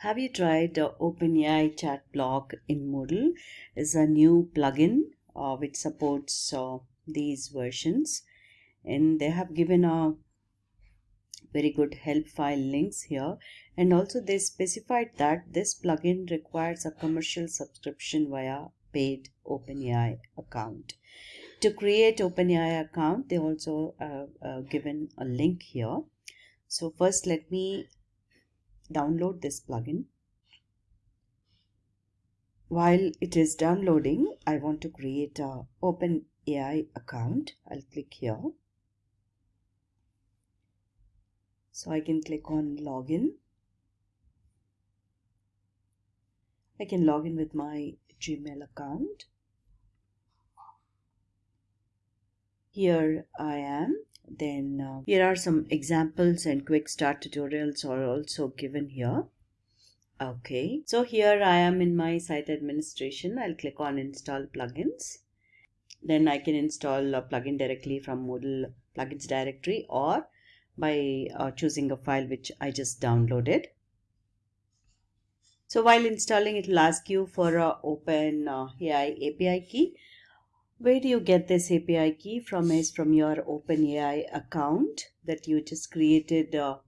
Have you tried the OpenAI chat block in Moodle? It's a new plugin uh, which supports uh, these versions and they have given a very good help file links here and also they specified that this plugin requires a commercial subscription via paid OpenAI account. To create OpenAI account they also uh, uh, given a link here. So first let me download this plugin. While it is downloading, I want to create a OpenAI account. I'll click here. So I can click on login. I can log in with my Gmail account. Here I am then uh, here are some examples and quick start tutorials are also given here. Okay so here i am in my site administration. I'll click on install plugins. Then i can install a plugin directly from moodle plugins directory or by uh, choosing a file which i just downloaded. So while installing it will ask you for a open uh, ai api key where do you get this API key? From is from your OpenAI account that you just created uh,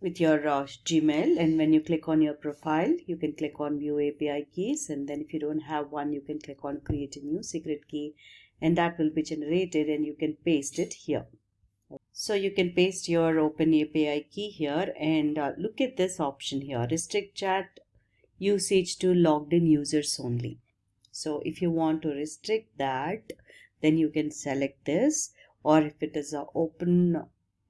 with your uh, Gmail. And when you click on your profile you can click on view API keys. And then if you don't have one you can click on create a new secret key. And that will be generated and you can paste it here. So you can paste your Open API key here and uh, look at this option here, restrict chat usage to logged in users only. So if you want to restrict that, then you can select this or if it is an open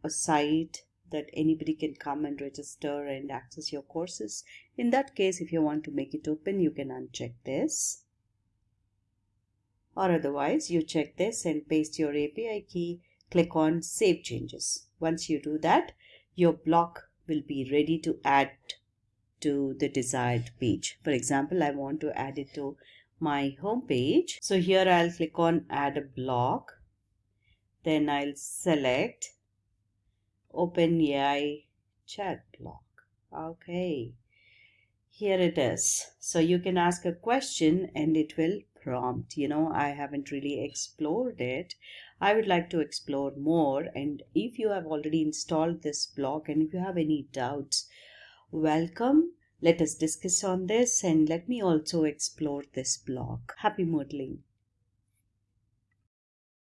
site that anybody can come and register and access your courses. In that case, if you want to make it open, you can uncheck this. Or otherwise, you check this and paste your API key click on Save Changes. Once you do that, your block will be ready to add to the desired page. For example, I want to add it to my home page. So here I'll click on Add a block. Then I'll select OpenAI chat block. Okay, here it is. So you can ask a question and it will prompt. You know, I haven't really explored it. I would like to explore more and if you have already installed this block and if you have any doubts, welcome. Let us discuss on this and let me also explore this block. Happy Moodling.